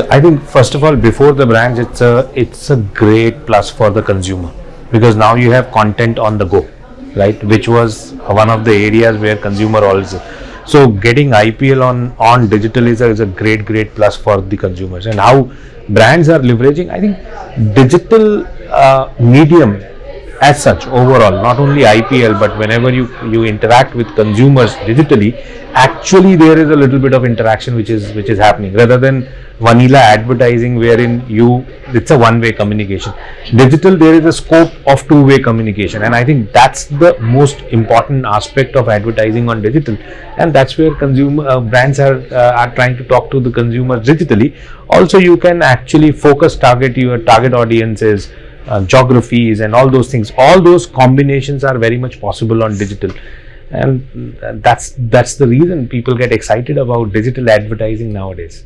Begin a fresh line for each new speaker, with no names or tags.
I think first of all, before the brands, it's a it's a great plus for the consumer because now you have content on the go, right? Which was one of the areas where consumer also. So getting IPL on on digital is a, is a great great plus for the consumers and how brands are leveraging. I think digital uh, medium as such overall not only IPL but whenever you you interact with consumers digitally actually there is a little bit of interaction which is which is happening. Rather than vanilla advertising wherein you it's a one way communication. Digital there is a scope of two way communication. And i think that's the most important aspect of advertising on digital. And that's where consumer uh, brands are uh, are trying to talk to the consumers digitally. Also you can actually focus target your target audiences uh, geographies and all those things all those combinations are very much possible on digital. And uh, that's that's the reason people get excited about digital advertising nowadays